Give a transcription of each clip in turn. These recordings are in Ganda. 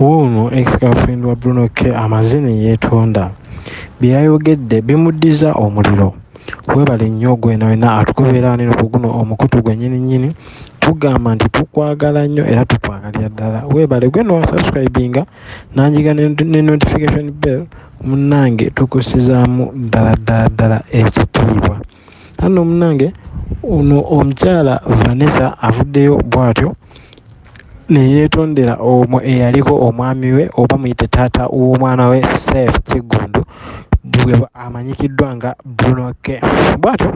wuuno ex-girlfriend wa Bruno K. Amaze ne yeetonda. Bye yayogedde bimuddiza omuliro. Weebale nnyo gwena wena atugoberera wanene ku guno omukutu gwennyini nnyini tugamba nti tukwagala nnyo era tukwagalira ddala. Weebale gweno wasubscribinga nanjiga ne notification bell munnange tukusizaamu ddala ddala ddala ekitiibwa. Anno munnange ono omukyala vanessa avuddeyo bw'atyo neyeetondera omwo eyaliko omwami we oba muyite taata w'omwana we sef kiggundu bwe amanyikiddwa nga brunoke bw'atyo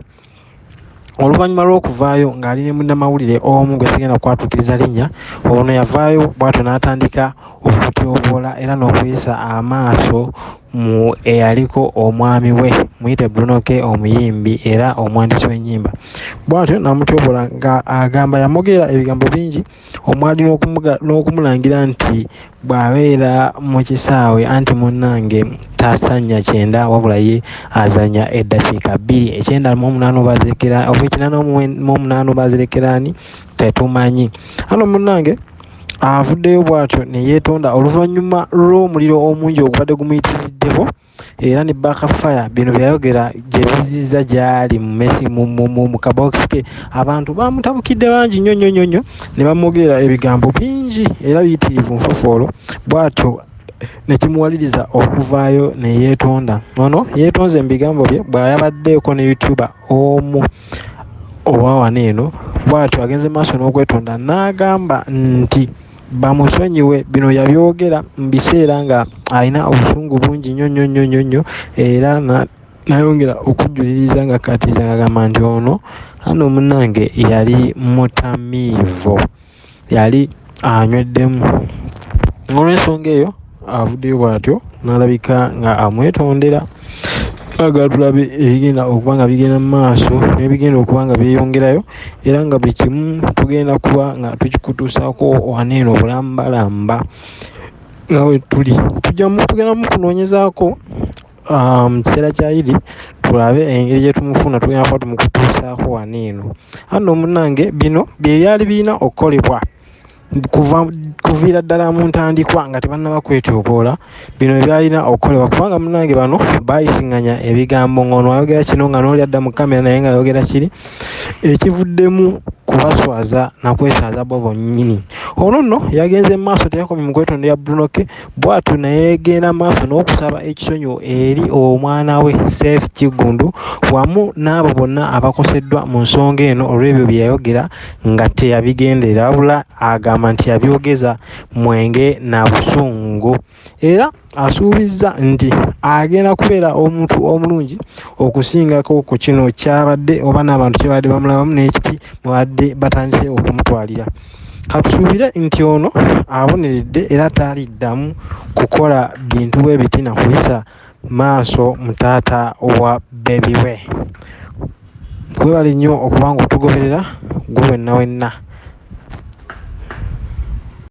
oluvannyuma lw'okuvaayo ng'ali ne munnamawulire omu gwe sigenda kukwatuukiriza linnya ono yavaayo bw'atyo n'atandika okutyoboola era n'okuyisa amaaso eyaliko omwami we muyite brunoke omuyimbi era omwandisi w'ennyimba. Bw'atyo n'amutyobola nga agamba yamwogerera ebigambo bingi omwali n'okumulangira nti bw'abeera mu kisaawe anti munnange tasanya kyenda wabula ye azanya eddakiika bbiri. Ekyenda mu omunaana oba ekinana mu omunaana obazirekeraani tetumanyi. Ano munnange avuddeyo bw'atyo ne yeetonda oluvannyuma lw'omuliro omungi ogubadde gumuyitiriddeko era ne bakafaya bino byayogera gye bizizza gy'ali mumesi mu kabokisi ke. Abantu bamutabukidde bangi nnyo nnyo nnyo nnyo. Ne bamwogerera ebigambo bingi era biyitirivu nfofoolo bw'atyo ne kimuwaliriza okuvaayo ne yeetonda. Ono yeetonze mu bigambo bye bw'ayabaddeeko ne youtuber omu owa wano eno. Bw'atyo agenze maaso n'okwetonda n'agamba nti bamusonyiwe. Bino yabyogera mu biseera nga alina obusungu bungi nnyo nnyo nnyo nnyo nnyo era nayongera okujjuliriza nga akkatiriza ngagamba nti ono ano munnange yali mutamiivu yali anyweddemu olw'ensonga eyo avuddeyo bw'atyo n'alabika nga amwetondera agala tulabe ebigenda okuba nga bigenda mu maaso n'ebigenda okuba nga byeyongerayo era nga buli kimu tugenda kuba nga tukikutuusaako waneeno bulambalamba nga we tuli. Tugenda mu kunoonyezaako mu kiseera kya idi tulabe engeri gye tumufuna tugenda kuba tumukutuusaako waneeno anno munnange bino bye byali birina okukolebwa kuviira ddala mu ntandikwa nga tebannaba kwetyoboola bino ebyalina okukolebwa kubanga munnange bano baayisiŋŋanya ebigambo ng'ono ayogera kino nga n'oli adda mu kamera naye ng'ayogera kiri ekivuddemu kubaswaza nakweswaza bo bonnyini ono nno yagenze mu maaso teyakomye mu kwetondera brunoke bw'atyo nayegenda maaso n'okusaba ekisonyiwo eri omwana we sef kiggundu wamu n'abo bonna abakoseddwa mu nsonga eno olw'ebyo bye yayogera nga teyabigenderera wabula agamba nti yabyogeza mwenge na busungu. Era asuubizza nti agenda kubeera omuntu omulungi okusingako ku kino kyabadde oba n'abantu kyebadde bamulabamu n'ekiti mwebadde batandise okumutwalira katusuubire nti ono aboneredde era taaliddamu kukola bintu bwe biti na kuyisa maaso mutaata wa bebi we. Kwebale nnyo okuba nga otugoberera gwe wenna wenna